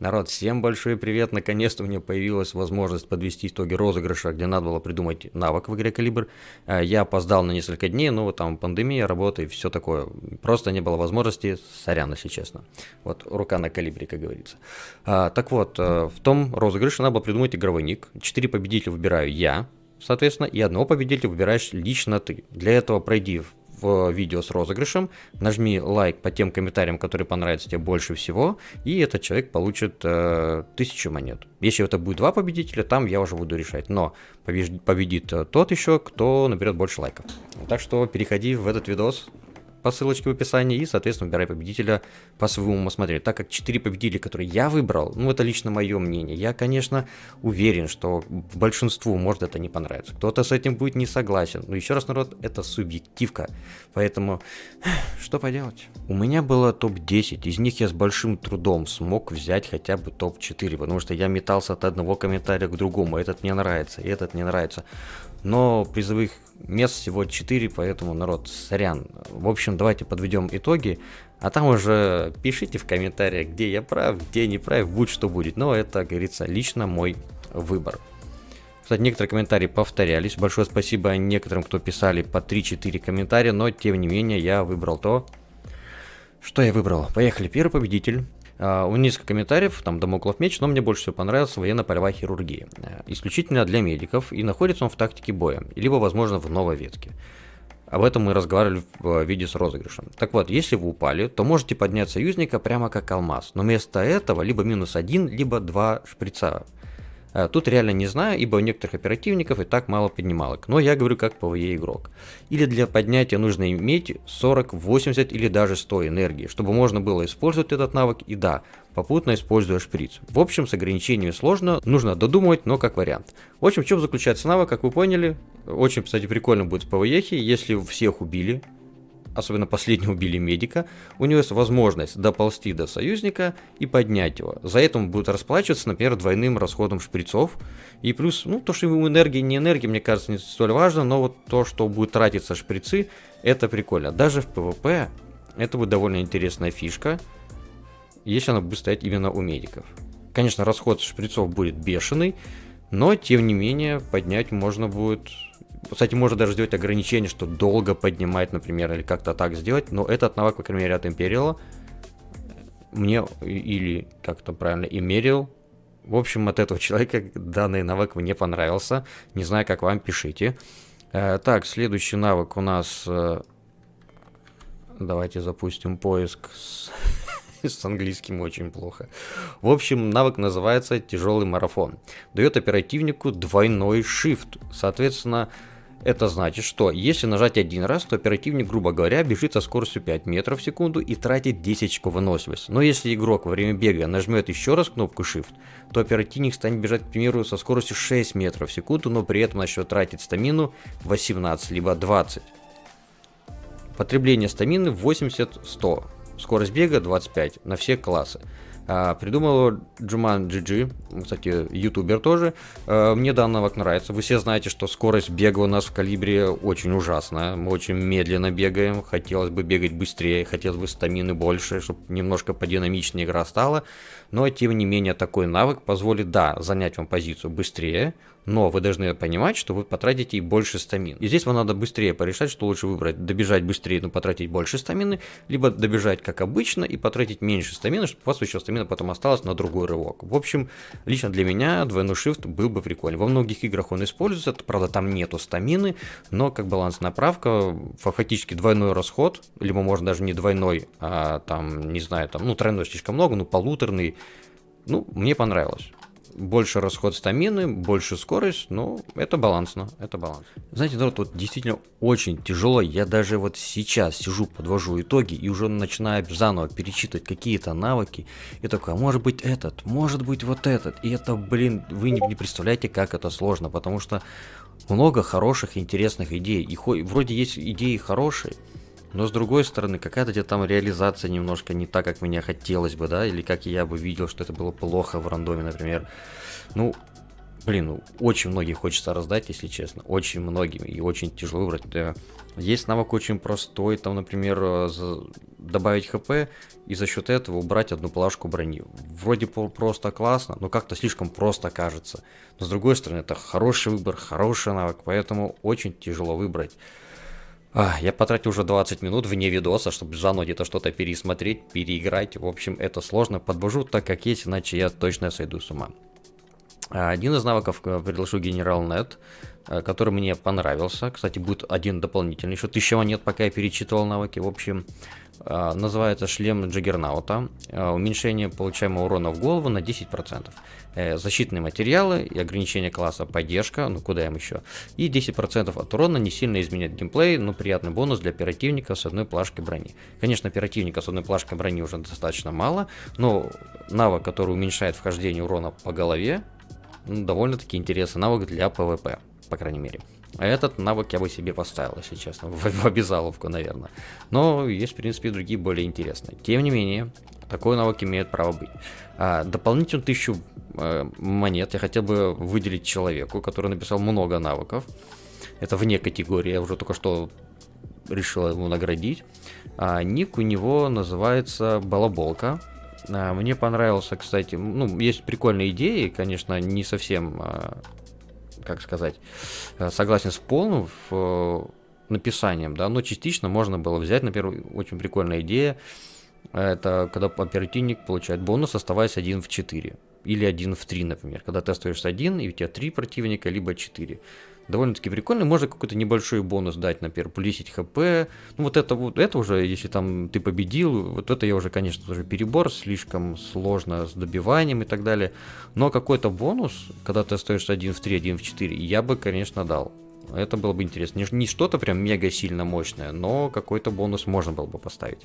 Народ, всем большой привет! Наконец-то у меня появилась возможность подвести итоги розыгрыша, где надо было придумать навык в игре Калибр. Э, я опоздал на несколько дней, но вот там пандемия, работа и все такое. Просто не было возможности, сорян, если честно. Вот рука на калибре, как говорится. А, так вот, э, в том розыгрыше надо было придумать игровой ник. Четыре победителя выбираю я, соответственно, и одного победителя выбираешь лично ты. Для этого пройди в видео с розыгрышем, нажми лайк по тем комментариям, которые понравятся тебе больше всего, и этот человек получит э, тысячу монет. Если это будет два победителя, там я уже буду решать. Но победит э, тот еще, кто наберет больше лайков. Так что переходи в этот видос, по ссылочке в описании и, соответственно, выбирай победителя по своему усмотрению. Так как 4 победителя, которые я выбрал, ну, это лично мое мнение, я, конечно, уверен, что большинству может это не понравиться. Кто-то с этим будет не согласен. Но еще раз, народ, это субъективка. Поэтому, что поделать? У меня было топ-10, из них я с большим трудом смог взять хотя бы топ-4, потому что я метался от одного комментария к другому. Этот мне нравится, этот не нравится но призовых мест всего 4, поэтому, народ, сорян. В общем, давайте подведем итоги, а там уже пишите в комментариях, где я прав, где не прав, будь что будет. Но это, как говорится, лично мой выбор. Кстати, некоторые комментарии повторялись. Большое спасибо некоторым, кто писали по 3-4 комментария, но тем не менее я выбрал то, что я выбрал. Поехали. Первый победитель несколько комментариев, там Дамоклов меч, но мне больше всего понравилась военно-полевая хирургия. Э, исключительно для медиков, и находится он в тактике боя, либо, возможно, в новой ветке. Об этом мы разговаривали в виде с розыгрышем. Так вот, если вы упали, то можете поднять союзника прямо как алмаз, но вместо этого либо минус один, либо два шприца. Э, тут реально не знаю, ибо у некоторых оперативников и так мало поднималок, но я говорю как ПВЕ игрок. Или для поднятия нужно иметь 40, 80 или даже 100 энергии, чтобы можно было использовать этот навык и да, попутно используя шприц. В общем, с ограничениями сложно, нужно додумывать, но как вариант. В общем, в чем заключается навык, как вы поняли, очень, кстати, прикольно будет в ПВЕ, если всех убили, особенно последнего убили медика, у него есть возможность доползти до союзника и поднять его. За это он будет расплачиваться, например, двойным расходом шприцов. И плюс, ну, то, что ему энергия, не энергия, мне кажется, не столь важно, но вот то, что будет тратиться шприцы, это прикольно. Даже в ПВП это будет довольно интересная фишка, если она будет стоять именно у медиков. Конечно, расход шприцов будет бешеный, но, тем не менее, поднять можно будет кстати, можно даже сделать ограничение, что долго поднимать, например, или как-то так сделать. Но этот навык, по крайней мере, от Imperial мне, или как-то правильно, Имерил, в общем, от этого человека данный навык мне понравился. Не знаю, как вам, пишите. Э, так, следующий навык у нас... Э, давайте запустим поиск с... с английским очень плохо. В общем, навык называется тяжелый марафон. Дает оперативнику двойной shift. Соответственно, это значит, что если нажать один раз, то оперативник, грубо говоря, бежит со скоростью 5 метров в секунду и тратит 10 очков выносливости. Но если игрок во время бега нажмет еще раз кнопку Shift, то оперативник станет бежать, к примеру, со скоростью 6 метров в секунду, но при этом начнет тратить стамину 18 либо 20. Потребление стамины 80-100. Скорость бега 25 на все классы. А, придумал Джуман GG, кстати, ютубер тоже. А, мне данный навык нравится. Вы все знаете, что скорость бега у нас в калибре очень ужасная. Мы очень медленно бегаем. Хотелось бы бегать быстрее, хотелось бы стамины больше, чтобы немножко подинамичнее игра стала. Но, тем не менее, такой навык позволит, да, занять вам позицию быстрее, но вы должны понимать, что вы потратите и больше стамин. И здесь вам надо быстрее порешать, что лучше выбрать. Добежать быстрее, но потратить больше стамины, либо добежать как обычно и потратить меньше стамины, чтобы у вас еще стамина потом осталась на другой рывок. В общем, лично для меня двойной shift был бы прикольный. Во многих играх он используется, правда там нету стамины, но как балансная правка, фактически двойной расход, либо можно даже не двойной, а там, не знаю, там, ну тройной слишком много, ну полуторный, ну, мне понравилось больше расход стамины, больше скорость, ну, это балансно, это баланс. Знаете, народ, вот действительно очень тяжело, я даже вот сейчас сижу, подвожу итоги и уже начинаю заново перечитывать какие-то навыки, и такой, а может быть этот, может быть вот этот, и это, блин, вы не, не представляете, как это сложно, потому что много хороших, интересных идей, и вроде есть идеи хорошие, но с другой стороны, какая-то где там реализация немножко не так, как мне хотелось бы, да, или как я бы видел, что это было плохо в рандоме, например. Ну, блин, ну, очень многие хочется раздать, если честно. Очень многим. И очень тяжело выбрать. Есть навык очень простой, там, например, э, добавить хп и за счет этого убрать одну плашку брони. Вроде просто классно, но как-то слишком просто кажется. Но с другой стороны, это хороший выбор, хороший навык, поэтому очень тяжело выбрать. А, я потратил уже 20 минут вне видоса, чтобы заново где-то что-то пересмотреть, переиграть. В общем, это сложно. Подвожу так, как есть, иначе я точно сойду с ума. А, один из навыков э, предложу Генерал Нет, э, который мне понравился. Кстати, будет один дополнительный, еще 1000 монет, пока я перечитывал навыки. В общем, называется шлем Джаггернаута. А, уменьшение получаемого урона в голову на 10%. Э, защитные материалы и ограничение класса поддержка, ну куда им еще. И 10% от урона не сильно изменяет геймплей, но приятный бонус для оперативника с одной плашкой брони. Конечно, оперативника с одной плашкой брони уже достаточно мало, но навык, который уменьшает вхождение урона по голове, ну, довольно-таки интересный навык для PvP, по крайней мере. Этот навык я бы себе поставил, если честно, в, в обязаловку, наверное. Но есть, в принципе, другие более интересные. Тем не менее, такой навык имеет право быть. А, дополнительно тысячу э, монет я хотел бы выделить человеку, который написал много навыков. Это вне категории, я уже только что решил его наградить. А, ник у него называется Балаболка. А, мне понравился, кстати, ну, есть прикольные идеи, конечно, не совсем, а, как сказать, э, согласен с полным в, э, написанием, да, но частично можно было взять, например, очень прикольная идея, это когда оперативник получает бонус, оставаясь один в 4. Или один в 3, например. Когда ты остаешься один, и у тебя 3 противника, либо 4 довольно-таки прикольно. Можно какой-то небольшой бонус дать, например, плюс 10 хп. Ну, вот это вот, это уже, если там ты победил, вот это я уже, конечно, уже перебор, слишком сложно с добиванием и так далее. Но какой-то бонус, когда ты остаешься один в 3, один в 4, я бы, конечно, дал. Это было бы интересно. Не, не что-то прям мега сильно мощное, но какой-то бонус можно было бы поставить.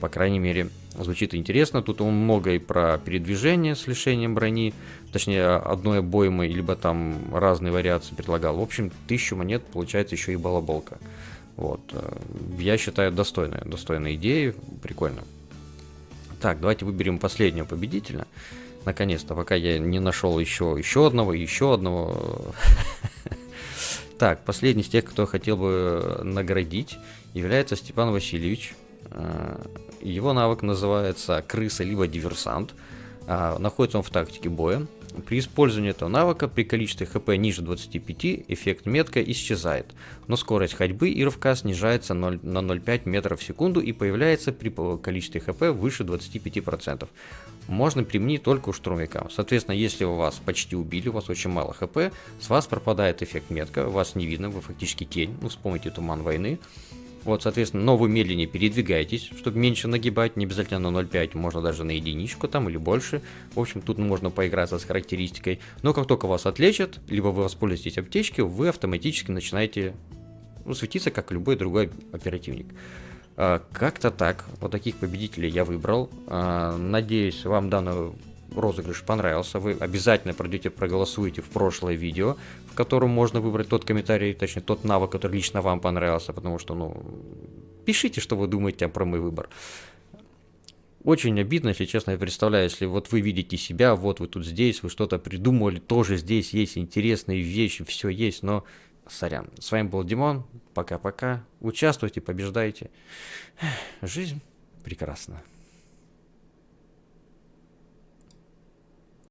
По крайней мере, звучит интересно. Тут он много и про передвижение с лишением брони, точнее, одной обоймы, либо там разные вариации предлагал. В общем, тысячу монет получается еще и балаболка. Вот. Э, я считаю, достойная, достойная идея, прикольно. Так, давайте выберем последнего победителя. Наконец-то, пока я не нашел еще, еще одного, еще одного. Так, последний из тех, кто хотел бы наградить, является Степан Васильевич. Э, его навык называется крыса либо диверсант. А, находится он в тактике боя. При использовании этого навыка при количестве хп ниже 25 эффект метка исчезает, но скорость ходьбы и рывка снижается 0, на 0,5 метров в секунду и появляется при количестве хп выше 25%. Можно применить только у штурмовика. Соответственно, если вас почти убили, у вас очень мало хп, с вас пропадает эффект метка, вас не видно, вы фактически тень, ну вспомните туман войны. Вот, соответственно, но вы медленнее передвигаетесь, чтобы меньше нагибать, не обязательно на 0.5, можно даже на единичку там или больше. В общем, тут можно поиграться с характеристикой. Но как только вас отлечат, либо вы воспользуетесь аптечкой, вы автоматически начинаете ну, светиться, как любой другой оперативник. А, как-то так. Вот таких победителей я выбрал. А, надеюсь, вам данный розыгрыш понравился. Вы обязательно пройдете, проголосуете в прошлое видео, в котором можно выбрать тот комментарий, точнее тот навык, который лично вам понравился, потому что, ну, пишите, что вы думаете про мой выбор. Очень обидно, если честно, я представляю, если вот вы видите себя, вот вы тут здесь, вы что-то придумали, тоже здесь есть интересные вещи, все есть, но сорян. С вами был Димон, пока-пока, участвуйте, побеждайте. Жизнь прекрасна.